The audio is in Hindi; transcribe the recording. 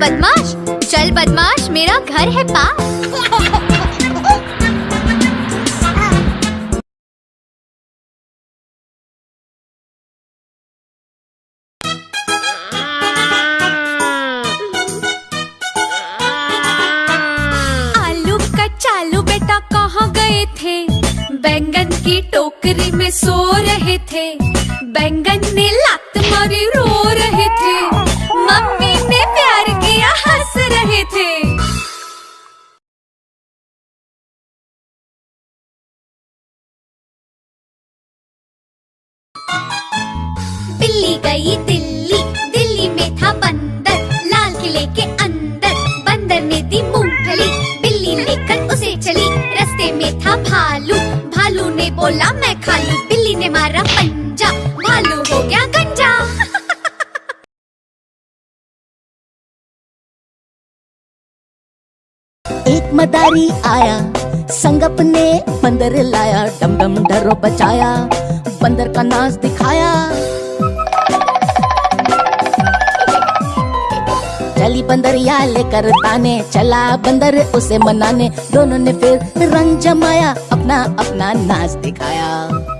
बदमाश, चल बदमाश, मेरा घर है पास. चालू बैंगन की टोकरी में सो रहे थे। बैंगन ने लात मारी, रो बिल्ली गई दिल्ली। दिल्ली में था बंदर, लाल किले के अंदर। बंदर ने दी मूंगफली, बिल्ली लेकर उसे चली। रास्ते में था भालू भालू ने बोला, मैं खा लूँ बिल्ली ने मारा पंजा, भालू हो गया गंजा। एक मदारी आया संग अपने बंदर लाया, डम डम डरो बचाया। बंदर का नाच दिखाया। चली बंदरिया लेकर ताने, चला बंदर उसे मनाने। दोनों ने फिर रंग जमाया अपना अपना नाच दिखाया।